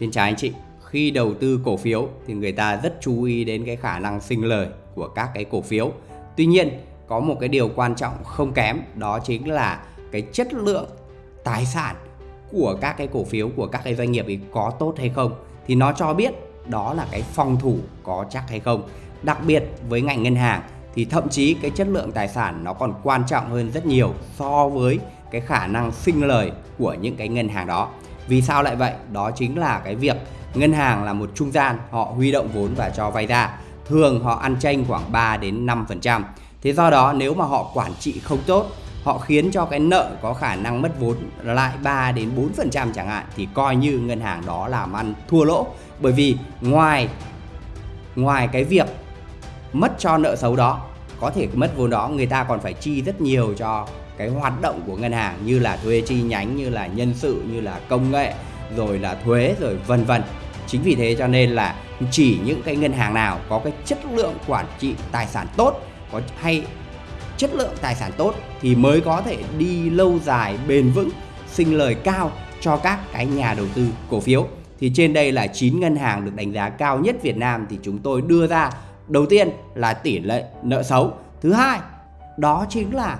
Xin chào anh chị. Khi đầu tư cổ phiếu thì người ta rất chú ý đến cái khả năng sinh lời của các cái cổ phiếu. Tuy nhiên, có một cái điều quan trọng không kém đó chính là cái chất lượng tài sản của các cái cổ phiếu của các cái doanh nghiệp ấy có tốt hay không thì nó cho biết đó là cái phòng thủ có chắc hay không. Đặc biệt với ngành ngân hàng thì thậm chí cái chất lượng tài sản nó còn quan trọng hơn rất nhiều so với cái khả năng sinh lời của những cái ngân hàng đó. Vì sao lại vậy? Đó chính là cái việc ngân hàng là một trung gian, họ huy động vốn và cho vay ra. Thường họ ăn chênh khoảng 3 đến 5%. Thế do đó nếu mà họ quản trị không tốt, họ khiến cho cái nợ có khả năng mất vốn lại 3 đến 4% chẳng hạn thì coi như ngân hàng đó làm ăn thua lỗ. Bởi vì ngoài ngoài cái việc mất cho nợ xấu đó, có thể mất vốn đó người ta còn phải chi rất nhiều cho cái hoạt động của ngân hàng như là thuê chi nhánh, như là nhân sự, như là công nghệ, rồi là thuế, rồi vân vân. Chính vì thế cho nên là chỉ những cái ngân hàng nào có cái chất lượng quản trị tài sản tốt, có hay chất lượng tài sản tốt thì mới có thể đi lâu dài, bền vững, sinh lời cao cho các cái nhà đầu tư cổ phiếu. Thì trên đây là 9 ngân hàng được đánh giá cao nhất Việt Nam thì chúng tôi đưa ra. Đầu tiên là tỷ lệ nợ xấu. Thứ hai, đó chính là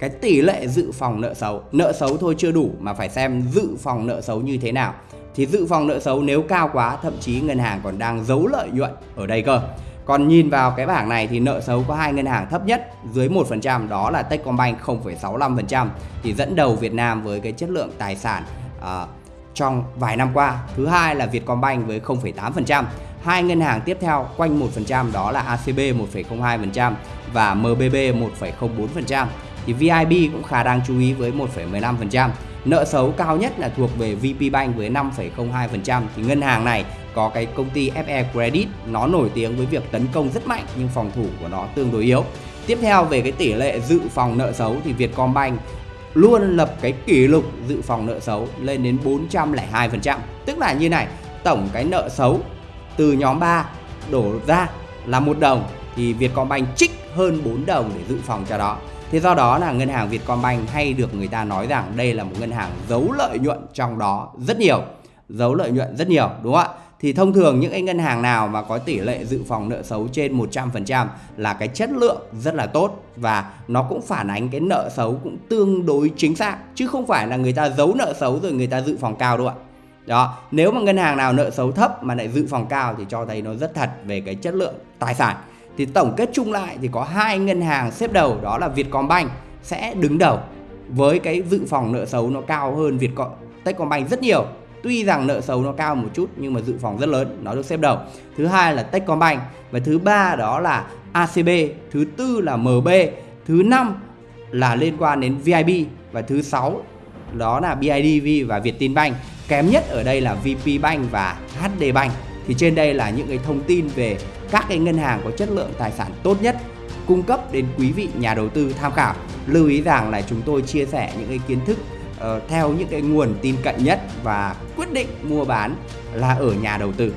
cái tỷ lệ dự phòng nợ xấu nợ xấu thôi chưa đủ mà phải xem dự phòng nợ xấu như thế nào thì dự phòng nợ xấu nếu cao quá thậm chí ngân hàng còn đang giấu lợi nhuận ở đây cơ còn nhìn vào cái bảng này thì nợ xấu có hai ngân hàng thấp nhất dưới 1% đó là Techcombank 0,65% thì dẫn đầu Việt Nam với cái chất lượng tài sản uh, trong vài năm qua. Thứ hai là Vietcombank với 0,8%. Hai ngân hàng tiếp theo quanh 1% đó là ACB 1,02% và MBB 1,04% thì VIB cũng khá đáng chú ý với 1,15%. Nợ xấu cao nhất là thuộc về vp bank với 5,02% thì ngân hàng này có cái công ty FE Credit nó nổi tiếng với việc tấn công rất mạnh nhưng phòng thủ của nó tương đối yếu. Tiếp theo về cái tỷ lệ dự phòng nợ xấu thì Vietcombank luôn lập cái kỷ lục dự phòng nợ xấu lên đến 402%. Tức là như này, tổng cái nợ xấu từ nhóm 3 đổ ra là một đồng thì Vietcombank trích hơn 4 đồng để dự phòng cho đó. Thế do đó là ngân hàng Vietcombank hay được người ta nói rằng đây là một ngân hàng giấu lợi nhuận trong đó rất nhiều. Giấu lợi nhuận rất nhiều đúng không ạ? Thì thông thường những cái ngân hàng nào mà có tỷ lệ dự phòng nợ xấu trên 100% là cái chất lượng rất là tốt và nó cũng phản ánh cái nợ xấu cũng tương đối chính xác chứ không phải là người ta giấu nợ xấu rồi người ta dự phòng cao đâu ạ. Đó, nếu mà ngân hàng nào nợ xấu thấp mà lại dự phòng cao thì cho thấy nó rất thật về cái chất lượng tài sản thì tổng kết chung lại thì có hai ngân hàng xếp đầu, đó là Vietcombank sẽ đứng đầu với cái dự phòng nợ xấu nó cao hơn Vietcom Techcombank rất nhiều. Tuy rằng nợ xấu nó cao một chút nhưng mà dự phòng rất lớn, nó được xếp đầu. Thứ hai là Techcombank và thứ ba đó là ACB thứ tư là MB thứ năm là liên quan đến VIB và thứ sáu đó là BIDV và Vietinbank. Kém nhất ở đây là VPBank và HDBank thì trên đây là những cái thông tin về các cái ngân hàng có chất lượng tài sản tốt nhất cung cấp đến quý vị nhà đầu tư tham khảo. Lưu ý rằng là chúng tôi chia sẻ những cái kiến thức uh, theo những cái nguồn tin cận nhất và quyết định mua bán là ở nhà đầu tư.